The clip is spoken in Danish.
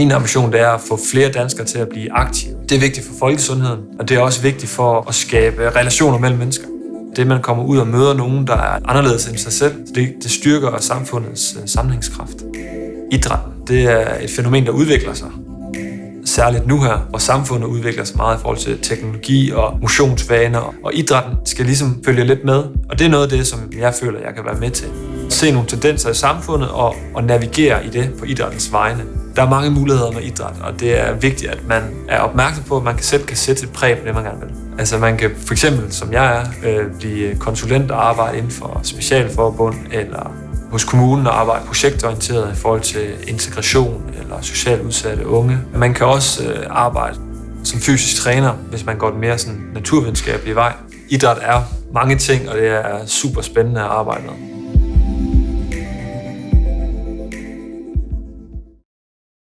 Min ambition det er at få flere danskere til at blive aktive. Det er vigtigt for folkesundheden, og det er også vigtigt for at skabe relationer mellem mennesker. Det, man kommer ud og møder nogen, der er anderledes end sig selv, det, det styrker samfundets øh, sammenhængskraft. Idræt, det er et fænomen, der udvikler sig. Særligt nu her, hvor samfundet udvikler sig meget i forhold til teknologi og motionsvaner, og idrætten skal ligesom følge lidt med. Og det er noget af det, som jeg føler, jeg kan være med til. Se nogle tendenser i samfundet og, og navigere i det på idrættens vegne. Der er mange muligheder med idræt, og det er vigtigt, at man er opmærksom på, at man selv kan sætte et præg på det, man gerne vil. Altså man kan for eksempel, som jeg er, øh, blive konsulent og arbejde inden for specialforbund, eller hos kommunen og arbejde projektorienteret i forhold til integration eller socialt udsatte unge. Man kan også øh, arbejde som fysisk træner, hvis man går den mere sådan naturvidenskabelige vej. Idræt er mange ting, og det er super spændende at arbejde med.